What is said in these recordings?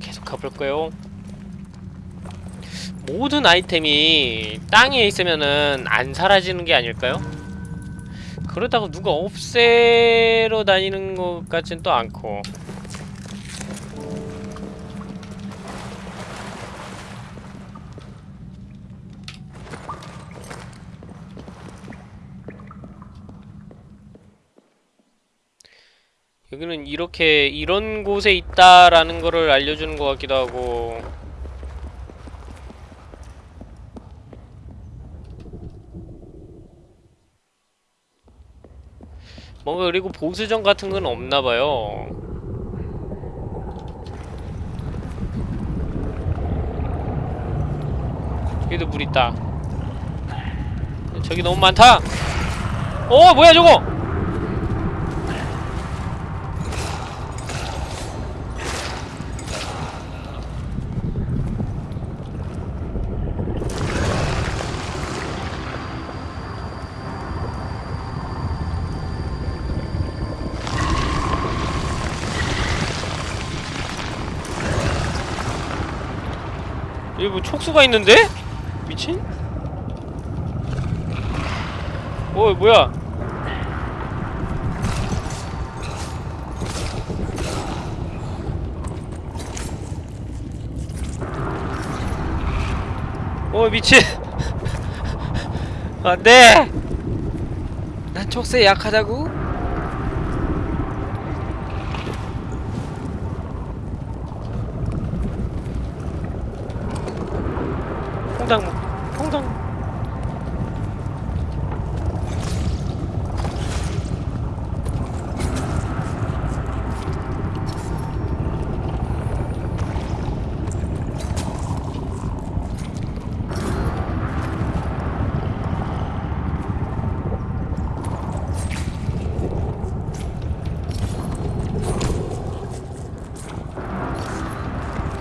계속 가볼까요? 모든 아이템이 땅에 있으면은 안 사라지는 게 아닐까요? 그러다가 누가 없애러 다니는 것 같진 또 않고 여기는 이렇게 이런 곳에 있다라는 거를 알려주는 것 같기도 하고. 뭔가 그리고 보수전 같은 건 없나봐요. 여기도 물 있다. 저기 너무 많다. 어 뭐야 저거 여기 뭐 촉수가 있는데? 미친? 어 뭐야 어 미친 안돼 난 촉수에 약하다고? 통당 통당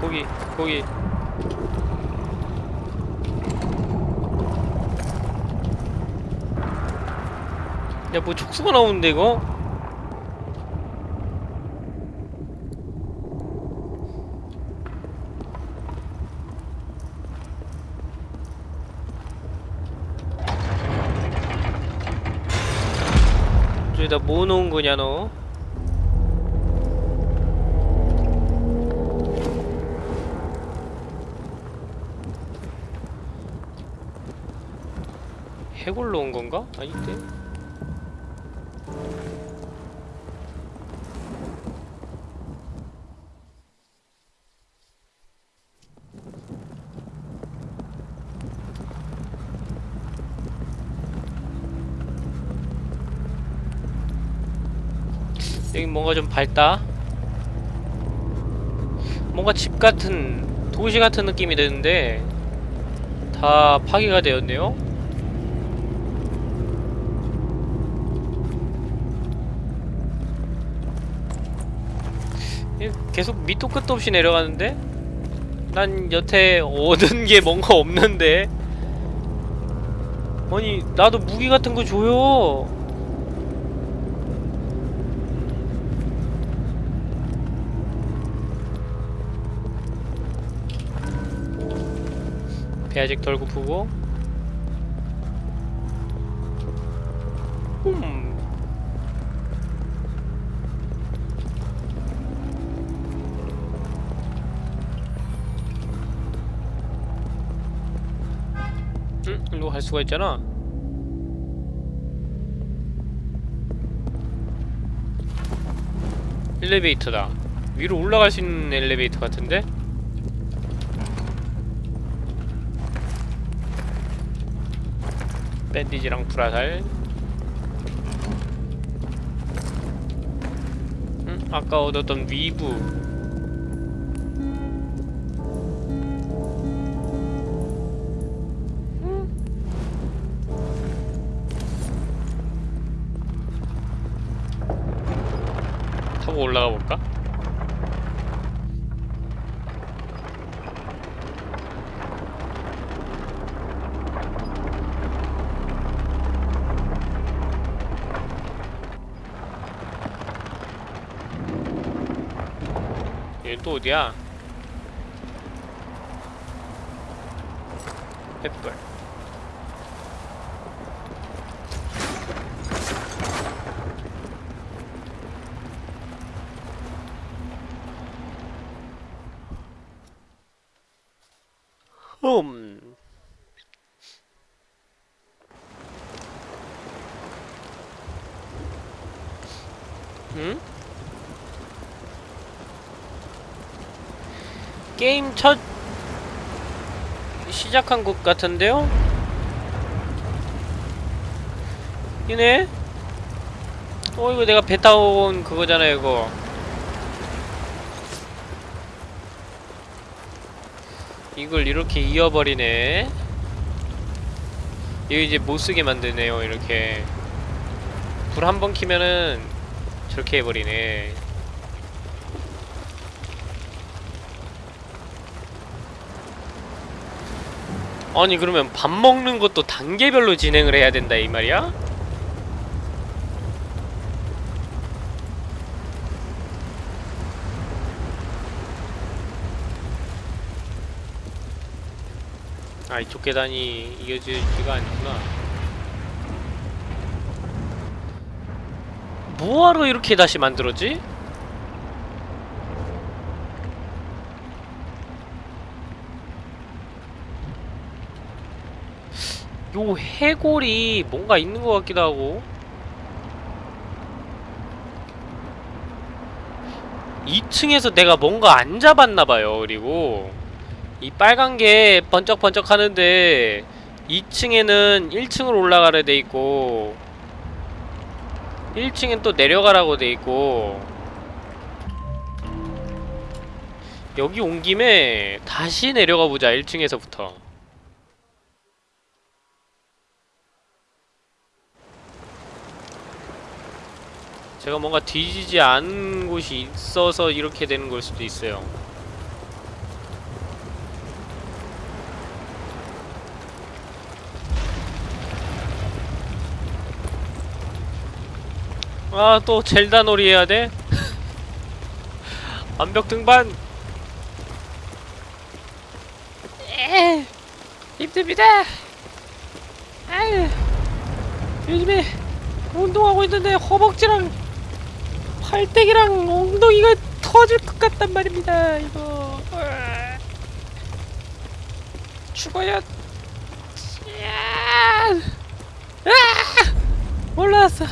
거기 거기 야 뭐 촉수가 나오는데 이거? 저기다 뭐 놓은 거냐 너? 해골 놓은 건가? 아닌데? 여기 뭔가 좀 밝다. 뭔가 집 같은 도시 같은 느낌이 드는데 다 파괴가 되었네요. 이 계속 밑도 끝도 없이 내려가는데 난 여태 얻은 게 뭔가 없는데 아니 나도 무기 같은 거 줘요. 배 아직 덜 고프고 음. 응? 일로 갈 수가 있잖아 엘리베이터다 위로 올라갈 수 있는 엘리베이터 같은데? 밴디지랑 불화살 응? 아까 얻었던 위브 타고 올라가 볼까? 또 어디야? 횃불 홈 게임 첫 시작한 곳 같은데요? 이네? 어 이거 내가 배 타고 온 그거잖아 이거 이걸 이렇게 이어버리네 이거 이제 못쓰게 만드네요 이렇게 불 한 번 키면은 저렇게 해버리네 아니 그러면 밥 먹는 것도 단계별로 진행을 해야 된다 이 말이야? 아 이쪽 계단이 이어지지가 않구나 뭐하러 이렇게 다시 만들었지? 요 해골이 뭔가 있는 것 같기도 하고. 2층에서 내가 뭔가 안 잡았나봐요 그리고. 이 빨간 게 번쩍번쩍 하는데 2층에는 1층으로 올라가려 돼 있고 1층엔 또 내려가라고 돼 있고. 여기 온 김에 다시 내려가 보자 1층에서부터 제가 뭔가 뒤지지 않은 곳이 있어서 이렇게 되는 걸 수도 있어요. 아, 또 젤다 놀이 해야 돼? 완벽 등반! 에 힘듭니다! 아유, 요즘에 운동하고 있는데 허벅지랑 팔대기랑 엉덩이가 터질 것 같단 말입니다. 이거. 죽어야. 야! 아! 올라왔어.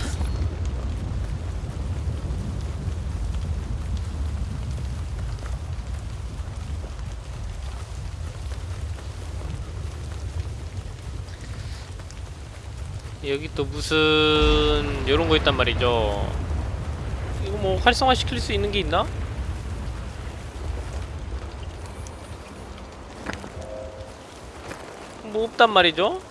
여기 또 무슨 요런 거 있단 말이죠. 뭐 활성화 시킬 수 있는 게 있나? 뭐 없단 말이죠?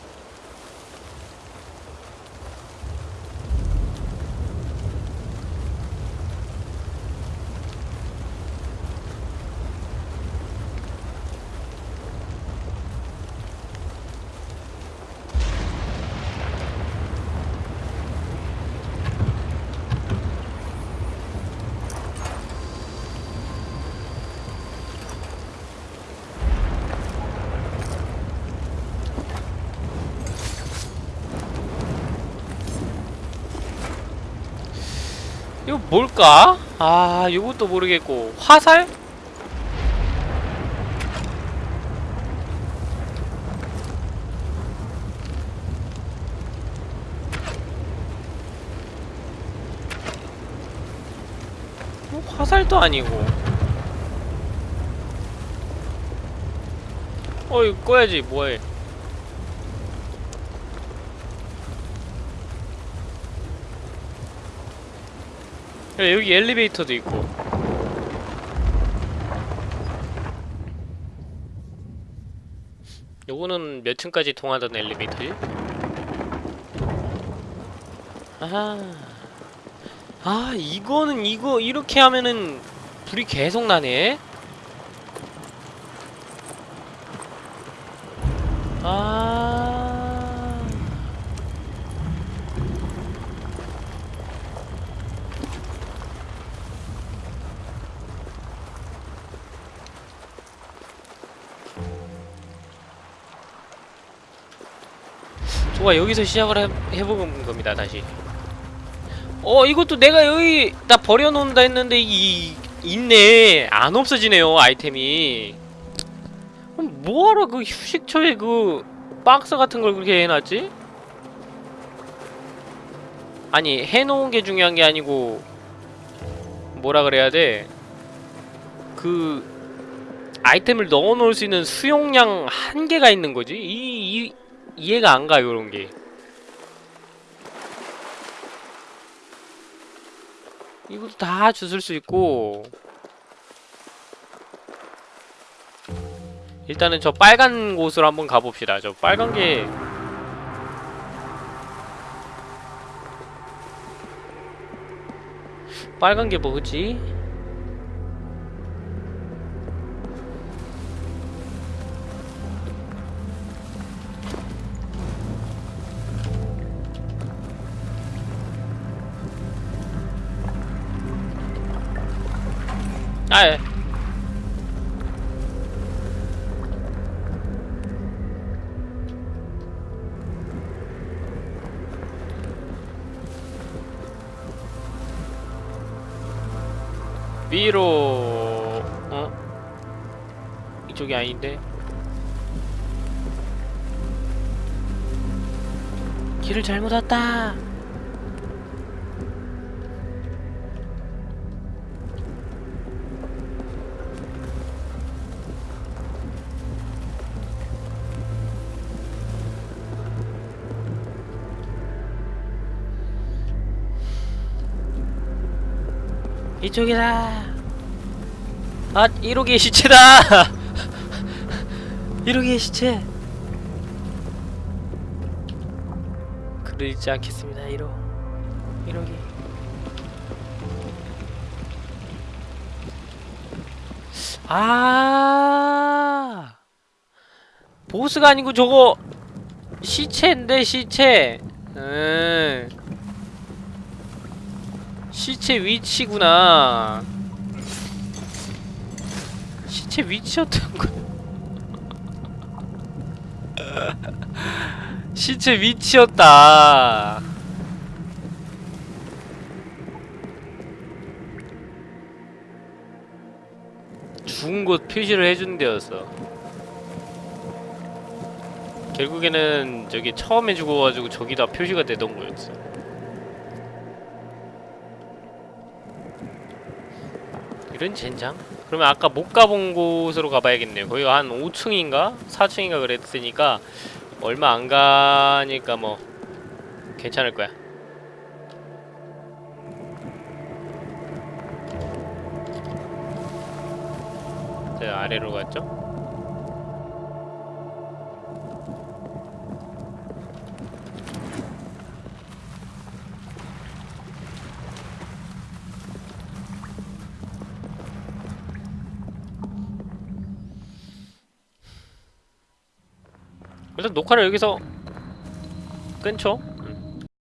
이거 뭘까? 아, 이것도 모르겠고 화살? 뭐 화살도 아니고 어 이거 꺼야지 뭐해 야, 여기 엘리베이터도 있고. 요거는 몇 층까지 통하던 엘리베이터지? 아하. 아 이거는 이거 이렇게 하면은 불이 계속 나네 좋아 여기서 시작을 해, 해보는 겁니다 다시 어 이것도 내가 여기 나 버려놓는다 했는데 이 있네 안 없어지네요 아이템이 그럼 뭐하러 그 휴식처에 그 박스 같은 걸 그렇게 해놨지? 아니 해놓은 게 중요한 게 아니고 뭐라 그래야 돼? 그 아이템을 넣어놓을 수 있는 수용량 한계가 있는 거지? 이, 이 이해가 안 가, 요런 게. 이것도 다 주술 수 있고. 일단은 저 빨간 곳으로 한번 가봅시다. 저 빨간 게. 빨간 게 뭐지? 아, 예. 위로 어? 이쪽이 아닌데 길을 잘못 왔다 이쪽이다. 아, 1호기의 시체다. 1호기의 시체. 글을 읽지 않겠습니다. 1호. 1호기. 아. 보스가 아니고 저거 시체인데 시체. 음. 시체 위치구나. 시체 위치였던 거. 시체 위치였다. 죽은 곳 표시를 해준 데였어. 결국에는 저기 처음에 죽어가지고 저기다 표시가 되던 거였어. 이런 젠장? 그러면 아까 못 가본 곳으로 가봐야겠네요. 거기가 한 5층인가? 4층인가 그랬으니까 얼마 안 가니까 뭐 괜찮을 거야. 제가 아래로 갔죠? 녹화를 여기서 끊죠?